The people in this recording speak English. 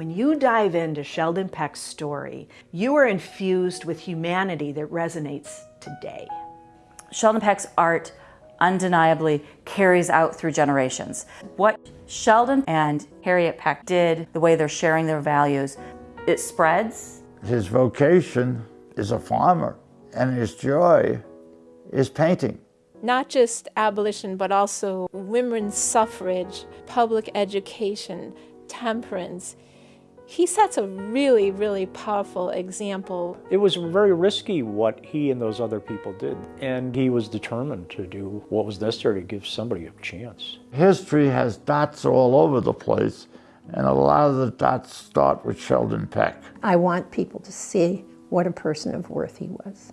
When you dive into Sheldon Peck's story, you are infused with humanity that resonates today. Sheldon Peck's art undeniably carries out through generations. What Sheldon and Harriet Peck did, the way they're sharing their values, it spreads. His vocation is a farmer, and his joy is painting. Not just abolition, but also women's suffrage, public education, temperance. He sets a really, really powerful example. It was very risky what he and those other people did, and he was determined to do what was necessary to give somebody a chance. History has dots all over the place, and a lot of the dots start with Sheldon Peck. I want people to see what a person of worth he was.